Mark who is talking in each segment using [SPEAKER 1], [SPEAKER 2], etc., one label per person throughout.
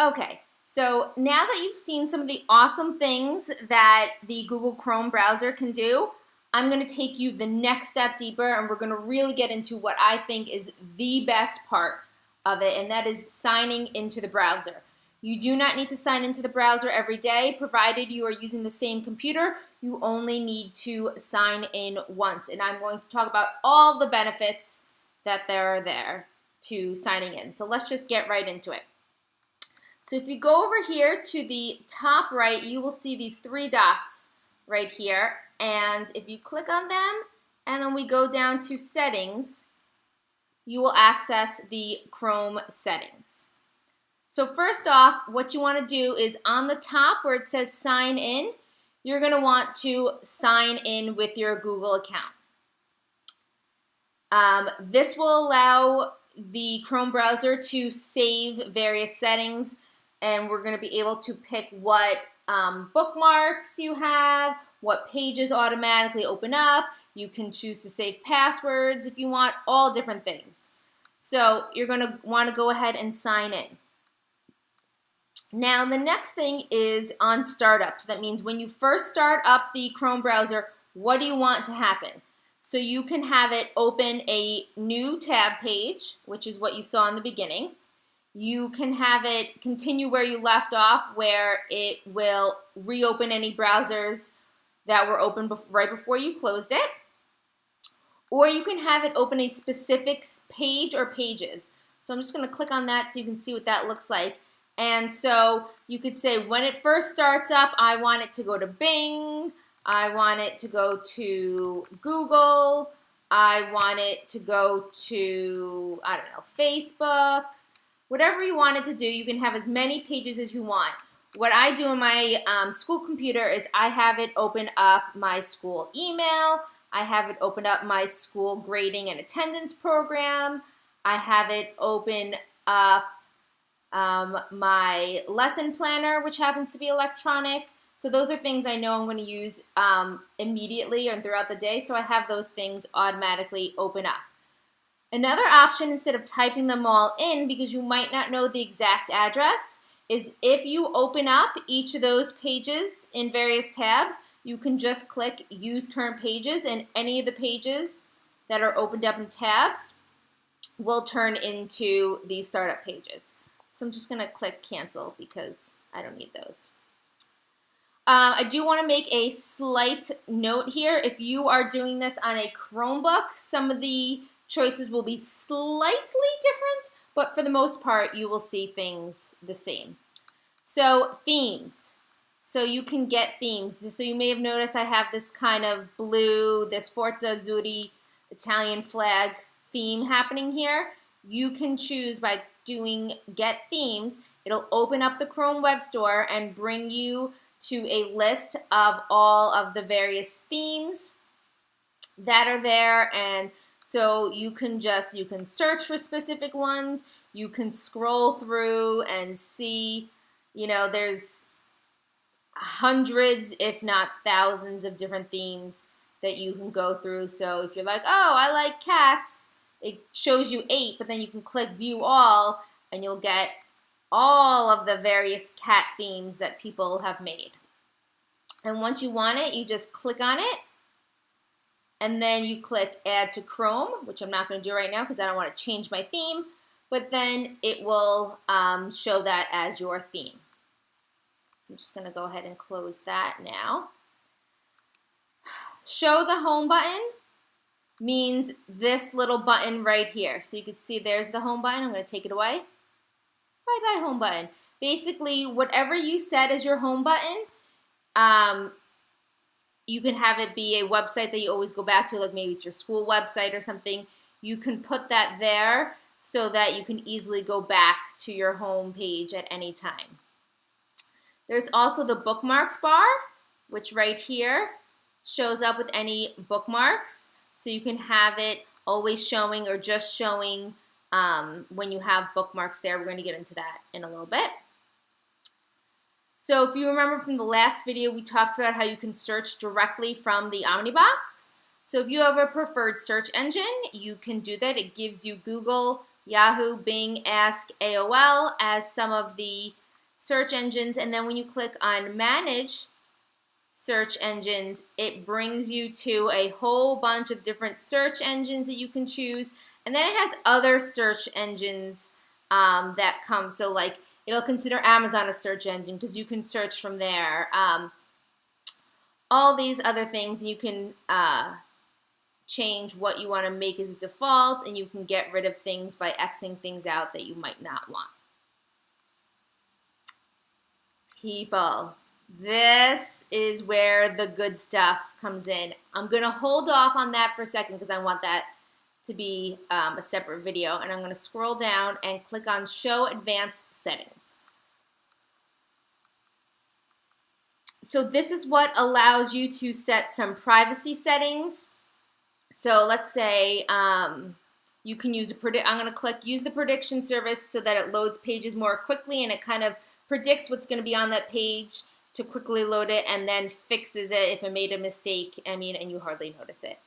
[SPEAKER 1] Okay, so now that you've seen some of the awesome things that the Google Chrome browser can do, I'm going to take you the next step deeper and we're going to really get into what I think is the best part of it, and that is signing into the browser. You do not need to sign into the browser every day, provided you are using the same computer. You only need to sign in once, and I'm going to talk about all the benefits that there are there to signing in. So let's just get right into it. So if you go over here to the top right, you will see these three dots right here. And if you click on them, and then we go down to settings, you will access the Chrome settings. So first off, what you want to do is on the top where it says sign in, you're going to want to sign in with your Google account. Um, this will allow the Chrome browser to save various settings and we're going to be able to pick what um, bookmarks you have, what pages automatically open up. You can choose to save passwords if you want, all different things. So you're going to want to go ahead and sign in. Now the next thing is on startup. So that means when you first start up the Chrome browser, what do you want to happen? So you can have it open a new tab page, which is what you saw in the beginning. You can have it continue where you left off, where it will reopen any browsers that were open right before you closed it. Or you can have it open a specific page or pages. So I'm just going to click on that so you can see what that looks like. And so you could say when it first starts up, I want it to go to Bing. I want it to go to Google. I want it to go to, I don't know, Facebook. Whatever you want it to do, you can have as many pages as you want. What I do in my um, school computer is I have it open up my school email. I have it open up my school grading and attendance program. I have it open up um, my lesson planner, which happens to be electronic. So those are things I know I'm going to use um, immediately and throughout the day, so I have those things automatically open up. Another option, instead of typing them all in, because you might not know the exact address, is if you open up each of those pages in various tabs, you can just click Use Current Pages, and any of the pages that are opened up in tabs will turn into these startup pages. So I'm just going to click cancel because I don't need those. Uh, I do want to make a slight note here. If you are doing this on a Chromebook, some of the choices will be slightly different, but for the most part, you will see things the same. So themes. So you can get themes. So you may have noticed I have this kind of blue, this Forza Azzurri Italian flag theme happening here. You can choose by doing get themes, it'll open up the Chrome Web Store and bring you to a list of all of the various themes that are there and so you can just you can search for specific ones you can scroll through and see you know there's hundreds if not thousands of different themes that you can go through so if you're like oh I like cats it shows you eight, but then you can click view all and you'll get all of the various cat themes that people have made. And once you want it, you just click on it and then you click add to Chrome, which I'm not going to do right now because I don't want to change my theme, but then it will um, show that as your theme. So I'm just going to go ahead and close that now. Show the home button means this little button right here. So you can see there's the home button. I'm going to take it away. Bye-bye home button. Basically, whatever you set as your home button, um, you can have it be a website that you always go back to, like maybe it's your school website or something. You can put that there so that you can easily go back to your home page at any time. There's also the bookmarks bar, which right here shows up with any bookmarks. So you can have it always showing or just showing um, when you have bookmarks there. We're going to get into that in a little bit. So if you remember from the last video, we talked about how you can search directly from the Omnibox. So if you have a preferred search engine, you can do that. It gives you Google, Yahoo, Bing, Ask, AOL as some of the search engines, and then when you click on manage search engines, it brings you to a whole bunch of different search engines that you can choose. And then it has other search engines um, that come. So like it'll consider Amazon a search engine because you can search from there. Um, all these other things you can uh, change what you want to make as default and you can get rid of things by Xing things out that you might not want. People, this is where the good stuff comes in. I'm going to hold off on that for a second because I want that to be um, a separate video. And I'm going to scroll down and click on Show Advanced Settings. So this is what allows you to set some privacy settings. So let's say um, you can use a predict. I'm going to click Use the Prediction Service so that it loads pages more quickly and it kind of predicts what's going to be on that page to quickly load it and then fixes it if it made a mistake, I mean, and you hardly notice it.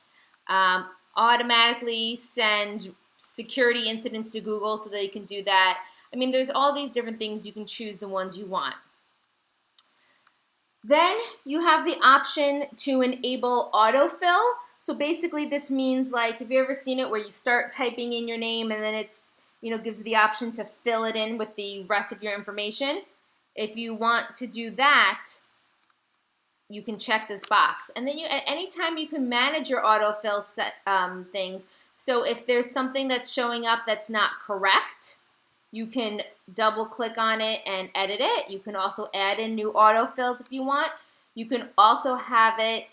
[SPEAKER 1] Um, automatically send security incidents to Google so they can do that. I mean, there's all these different things. You can choose the ones you want. Then you have the option to enable autofill. So basically this means like, have you ever seen it where you start typing in your name and then it's, you know, gives the option to fill it in with the rest of your information? If you want to do that, you can check this box. And then you, at any time you can manage your autofill set um, things. So if there's something that's showing up that's not correct, you can double click on it and edit it. You can also add in new autofills if you want. You can also have it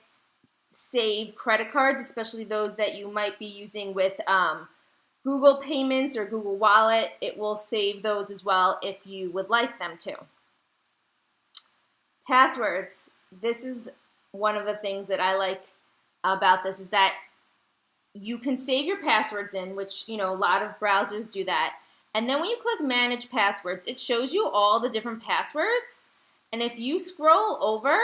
[SPEAKER 1] save credit cards, especially those that you might be using with um, Google Payments or Google Wallet. It will save those as well if you would like them to. Passwords. This is one of the things that I like about this is that you can save your passwords in, which, you know, a lot of browsers do that. And then when you click manage passwords, it shows you all the different passwords. And if you scroll over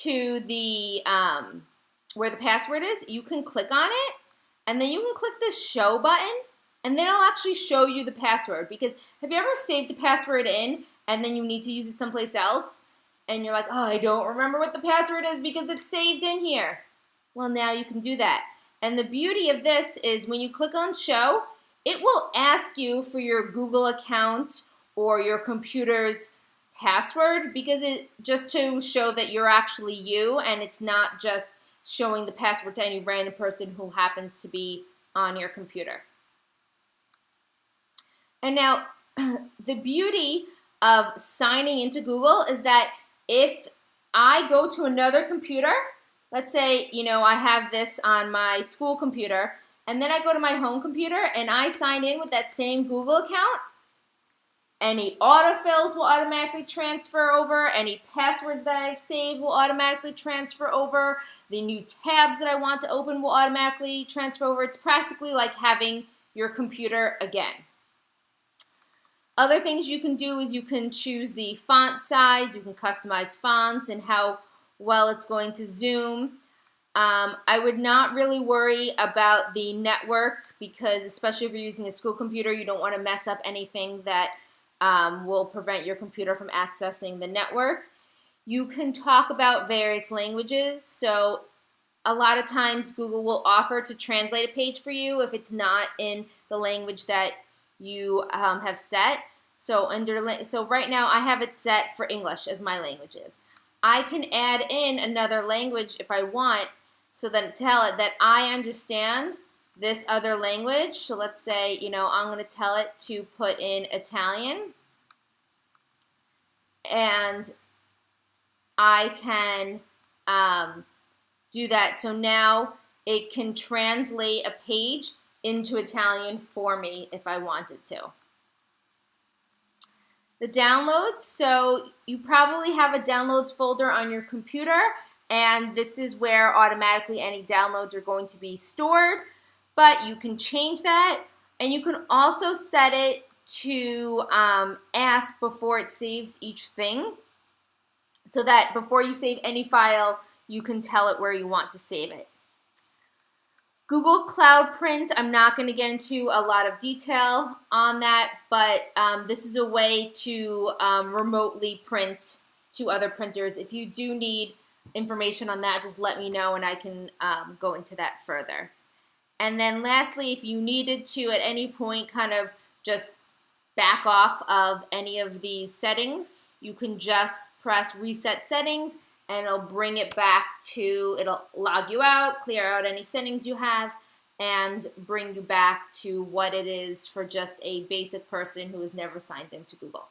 [SPEAKER 1] to the, um, where the password is, you can click on it and then you can click this show button and then it'll actually show you the password because have you ever saved a password in and then you need to use it someplace else and you're like, oh, I don't remember what the password is because it's saved in here. Well, now you can do that. And the beauty of this is when you click on show, it will ask you for your Google account or your computer's password because it just to show that you're actually you and it's not just showing the password to any random person who happens to be on your computer. And now the beauty of signing into Google is that if I go to another computer, let's say, you know, I have this on my school computer, and then I go to my home computer and I sign in with that same Google account, any autofills will automatically transfer over, any passwords that I've saved will automatically transfer over, the new tabs that I want to open will automatically transfer over. It's practically like having your computer again. Other things you can do is you can choose the font size, you can customize fonts and how well it's going to zoom. Um, I would not really worry about the network because especially if you're using a school computer, you don't want to mess up anything that um, will prevent your computer from accessing the network. You can talk about various languages. So a lot of times Google will offer to translate a page for you if it's not in the language that you um, have set. So under so right now I have it set for English as my languages. I can add in another language if I want so then tell it that I understand this other language. So let's say, you know, I'm going to tell it to put in Italian and I can um, do that. So now it can translate a page into Italian for me if I wanted to. The downloads, so you probably have a downloads folder on your computer and this is where automatically any downloads are going to be stored, but you can change that and you can also set it to um, ask before it saves each thing so that before you save any file, you can tell it where you want to save it. Google Cloud Print, I'm not going to get into a lot of detail on that, but um, this is a way to um, remotely print to other printers. If you do need information on that, just let me know and I can um, go into that further. And then lastly, if you needed to at any point kind of just back off of any of these settings, you can just press reset settings and it'll bring it back to, it'll log you out, clear out any settings you have, and bring you back to what it is for just a basic person who has never signed into Google.